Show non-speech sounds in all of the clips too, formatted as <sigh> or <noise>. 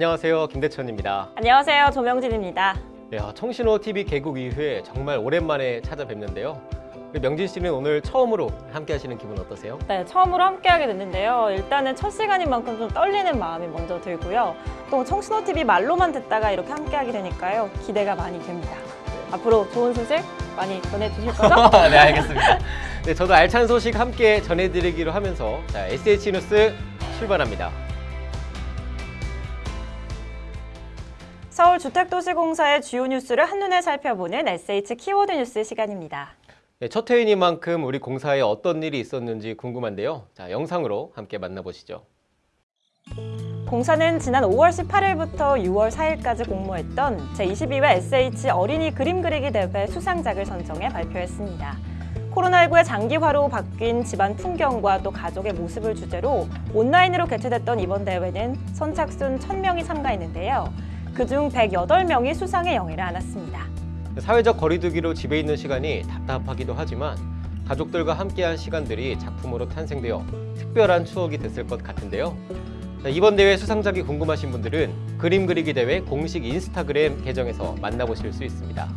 안녕하세요 김대천입니다 안녕하세요. 조명진입니다. 네, 아, 청신호 TV 개국 이후에 정말 오랜만에 찾아뵙는데요 명진 씨는 오늘 처음으로 함께 하시는 기분 어떠세요? 네, 처음으로 함께 하게 됐는데요. 일단은 첫 시간인 만큼 좀 떨리는 마음이 먼저 들고요. 또 청신호TV 말로만 듣다가 이렇게 함께 하게 되니까요. 기대가 많이 됩니다. 앞으로 좋은 소식 많이 전해주실 거죠? <laughs> 네 알겠습니다 네, 저도 알찬 소식 함께 전해드리기로 하면서 자, SH 뉴스 출발합니다 서울주택도시공사의 주요 뉴스를 한눈에 살펴보는 SH 키워드 뉴스 시간입니다. 네, 첫 회의니만큼 우리 공사에 어떤 일이 있었는지 궁금한데요 자, 영상으로 함께 만나보시죠 공사는 지난 5월 18일부터 6월 4일까지 공모했던 제22회 SH 어린이 그림 그리기 대회 수상작을 선정해 발표했습니다. 코로나19의 장기화로 바뀐 집안 풍경과 또 가족의 모습을 주제로 온라인으로 개최됐던 이번 대회는 선착순 1000명이 참가했는데요. 그중 108명이 수상의 영예를 안았습니다. 사회적 거리두기로 집에 있는 시간이 답답하기도 하지만 가족들과 함께한 시간들이 작품으로 탄생되어 특별한 추억이 됐을 것 같은데요. 자, 이번 대회 수상작이 궁금하신 분들은 그림 그리기 대회 공식 인스타그램 계정에서 만나보실 수 있습니다.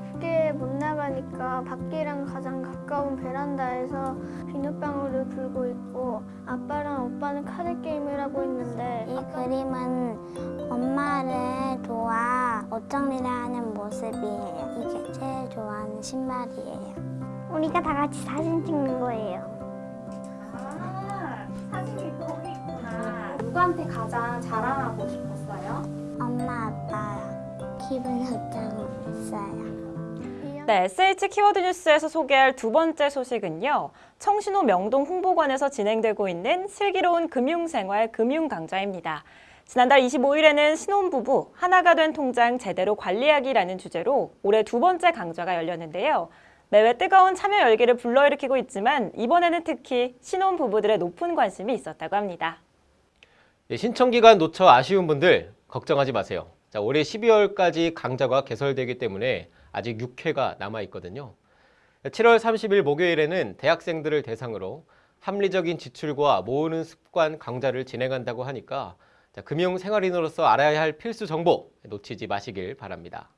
밖에 못 나가니까 밖이랑 가장 가까운 베란다에서 비눗방울을 불고 있고 아빠랑 오빠는 카드 게임을 하고 있는데 이 그림은 엄마를 도와 옷 정리를 하는 모습이에요. 이게 제일 좋아하는 신발이에요. 우리가 다 같이 사진 찍는 거예요. 사진이 거기 있구나. 누구한테 가장 자랑하고 싶었어요? 엄마, 아빠랑 기분 좋다고 했어요. 네, SH 키워드 뉴스에서 소개할 두 번째 소식은요. 청신호 명동 홍보관에서 진행되고 있는 슬기로운 금융생활 금융강좌입니다. 지난달 25일에는 신혼부부 하나가 된 통장 제대로 관리하기라는 주제로 올해 두 번째 강좌가 열렸는데요. 매회 뜨거운 참여 열기를 불러일으키고 있지만 이번에는 특히 신혼부부들의 높은 관심이 있었다고 합니다. 예, 신청 기간 놓쳐 아쉬운 분들 걱정하지 마세요. 자, 올해 12월까지 강좌가 개설되기 때문에 아직 6회가 남아 있거든요. 7월 30일 목요일에는 대학생들을 대상으로 합리적인 지출과 모으는 습관 강좌를 진행한다고 하니까 자, 금융 생활인으로서 알아야 할 필수 정보 놓치지 마시길 바랍니다.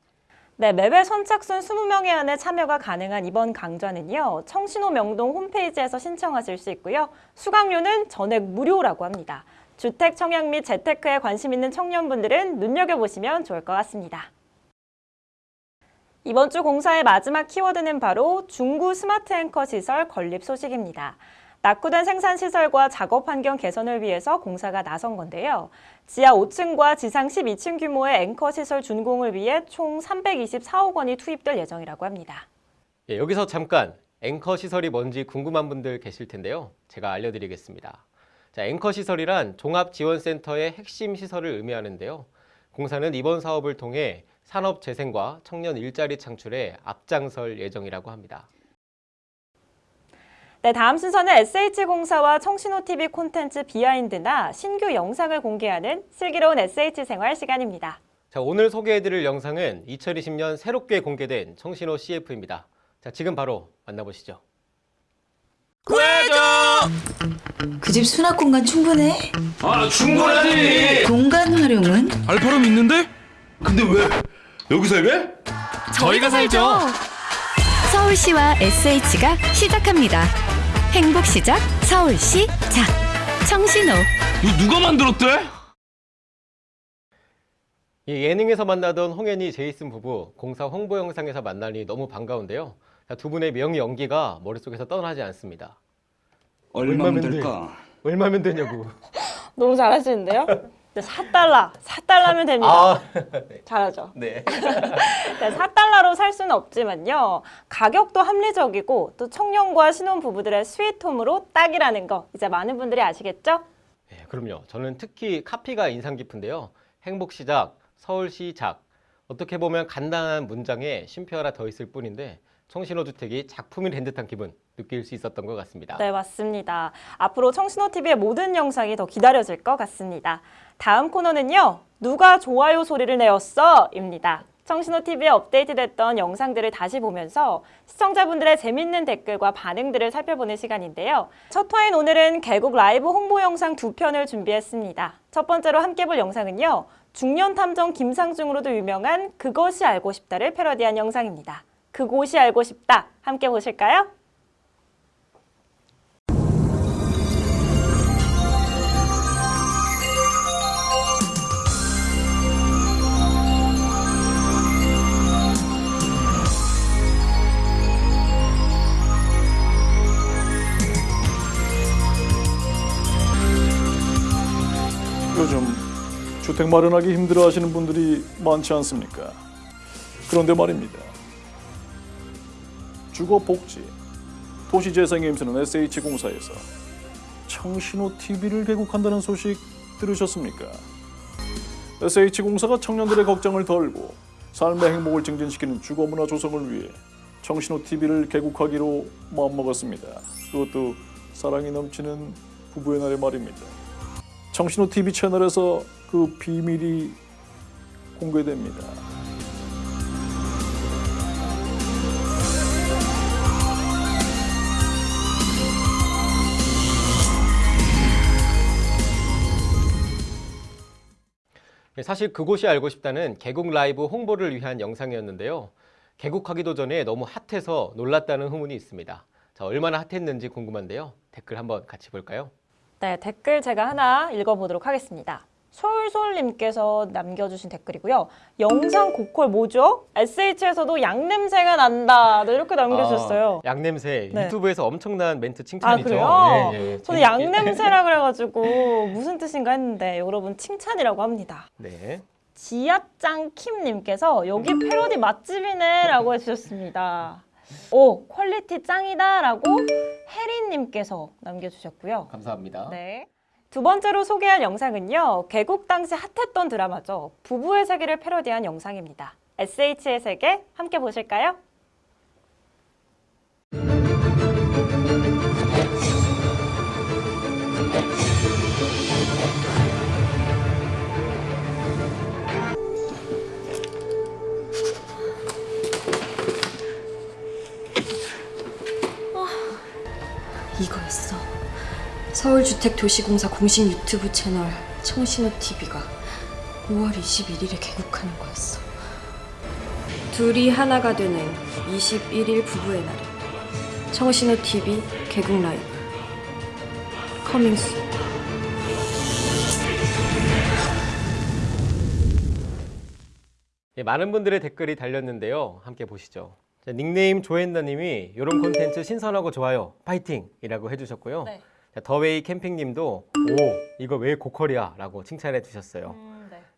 네, 매회 선착순 20명에 한해 참여가 가능한 이번 강좌는요. 청신호 명동 홈페이지에서 신청하실 수 있고요. 수강료는 전액 무료라고 합니다. 주택 청약 및 재테크에 관심 있는 청년분들은 눈여겨보시면 좋을 것 같습니다. 이번 주 공사의 마지막 키워드는 바로 중구 스마트 앵커 시설 건립 소식입니다. 낙후된 생산시설과 작업 환경 개선을 위해서 공사가 나선 건데요. 지하 5층과 지상 12층 규모의 앵커 시설 준공을 위해 총 324억 원이 투입될 예정이라고 합니다. 예, 여기서 잠깐 앵커 시설이 뭔지 궁금한 분들 계실 텐데요. 제가 알려드리겠습니다. 자, 앵커 시설이란 종합지원센터의 핵심 시설을 의미하는데요. 공사는 이번 사업을 통해 산업 재생과 청년 일자리 창출에 앞장설 예정이라고 합니다. 네, 다음 순서는 SH공사와 청신호TV 콘텐츠 비하인드나 신규 영상을 공개하는 슬기로운 SH생활 시간입니다. 자, 오늘 소개해드릴 영상은 2020년 새롭게 공개된 청신호 CF입니다. 자, 지금 바로 만나보시죠. 그집 수납 공간 충분해? 아 충분하지 공간 활용은? 알파룸 있는데? 근데 왜? 여기서 왜? 저희가 살죠. 서울시와 SH가 시작합니다. 행복 시작 서울시 작 청신호 이거 누가 만들었대? 이 예능에서 만나던 홍현희, 제이슨 부부 공사 홍보 영상에서 만나니 너무 반가운데요. 자, 두 분의 명의 연기가 머릿속에서 떠나지 않습니다. 얼마면 얼마면 돼? 될까? 얼마면 되냐고. <laughs> 너무 잘하시는데요? 4달러, 4달러면 됩니다. 아, <laughs> 잘하죠? 네. <laughs> 네, 4달러로 살 수는 없지만요. 가격도 합리적이고 또 청년과 신혼부부들의 스위트홈으로 딱이라는 거 이제 많은 분들이 아시겠죠? 네, 그럼요. 저는 특히 카피가 인상 깊은데요. 행복 시작, 서울시 작. 어떻게 보면 간단한 문장에 쉼표 하나 더 있을 뿐인데 청신호 주택이 작품이 된 듯한 기분 느낄 수 있었던 것 같습니다. 네, 맞습니다. 앞으로 청신호TV의 모든 영상이 더 기다려질 것 같습니다. 다음 코너는요. 누가 좋아요 소리를 내었어? 입니다. 청신호TV에 업데이트됐던 영상들을 다시 보면서 시청자분들의 재밌는 댓글과 반응들을 살펴보는 시간인데요. 첫 화인 오늘은 개국 라이브 홍보 영상 두 편을 준비했습니다. 첫 번째로 함께 볼 영상은요. 중년 탐정 김상중으로도 유명한 그것이 알고 싶다를 패러디한 영상입니다. 그곳이 알고 싶다. 함께 보실까요? 요즘 주택 마련하기 힘들어 하시는 분들이 많지 않습니까? 그런데 말입니다. 주거복지, 도시재생에 힘쓰는 SH공사에서 청신호 TV를 개국한다는 소식 들으셨습니까? SH공사가 청년들의 걱정을 덜고 삶의 행복을 증진시키는 주거문화 조성을 위해 청신호 TV를 개국하기로 마음먹었습니다. 그것도 사랑이 넘치는 부부의 날의 말입니다. 청신호 TV 채널에서 그 비밀이 공개됩니다. 사실 그곳이 알고 싶다는 개국 라이브 홍보를 위한 영상이었는데요. 개국하기도 전에 너무 핫해서 놀랐다는 후문이 있습니다. 자, 얼마나 핫했는지 궁금한데요. 댓글 한번 같이 볼까요? 네, 댓글 제가 하나 읽어보도록 하겠습니다. 솔솔님께서 남겨주신 댓글이고요. 영상 고퀄 뭐죠? SH에서도 양냄새가 난다. 네, 이렇게 남겨주셨어요. 아, 양냄새 네. 유튜브에서 엄청난 멘트 아, 칭찬이죠. 그래요? 예, 예. 저는. 양냄새라 그래가지고 무슨 뜻인가 했는데 여러분 칭찬이라고 합니다. 네. 지압장 킴님께서 여기 패러디 맛집이네 라고 해주셨습니다. 오 퀄리티 짱이다 라고 혜린님께서 남겨주셨고요. 감사합니다. 네. 두 번째로 소개할 영상은요. 개국 당시 핫했던 드라마죠. 부부의 세계를 패러디한 영상입니다. SH의 세계 함께 보실까요? 이거였어. 서울주택도시공사 공식 유튜브 채널 청신호TV가 5월 21일에 개국하는 거였어. 둘이 하나가 되는 21일 부부의 날에 청신호TV 개국 live coming soon 예, 많은 분들의 댓글이 달렸는데요. 함께 보시죠. 자, 닉네임 조앤나님이 이런 콘텐츠 신선하고 좋아요. 파이팅 이라고 해주셨고요. 네. 자, 더웨이 캠핑님도 오 이거 왜 고퀄이야? 라고 칭찬해 주셨어요.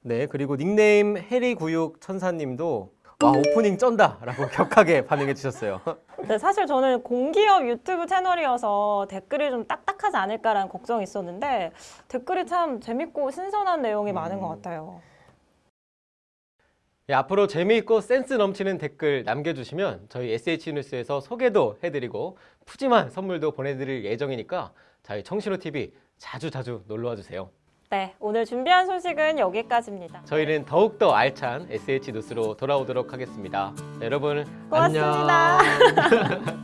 네 그리고 닉네임 해리구육 천사님도 와 오프닝 쩐다 라고 격하게 <laughs> 반응해 주셨어요. 네, 사실 저는 공기업 유튜브 채널이어서 댓글이 좀 딱딱하지 않을까라는 걱정이 있었는데 댓글이 참 재밌고 신선한 내용이 많은 것 같아요. 예, 앞으로 재미있고 센스 넘치는 댓글 남겨주시면 저희 SH뉴스에서 소개도 해드리고 푸짐한 선물도 보내드릴 예정이니까 저희 청신호TV 자주 자주 놀러와 주세요. 네, 오늘 준비한 소식은 여기까지입니다. 저희는 더욱더 알찬 SH 뉴스로 돌아오도록 하겠습니다. 자, 여러분 고맙습니다. 안녕. <laughs>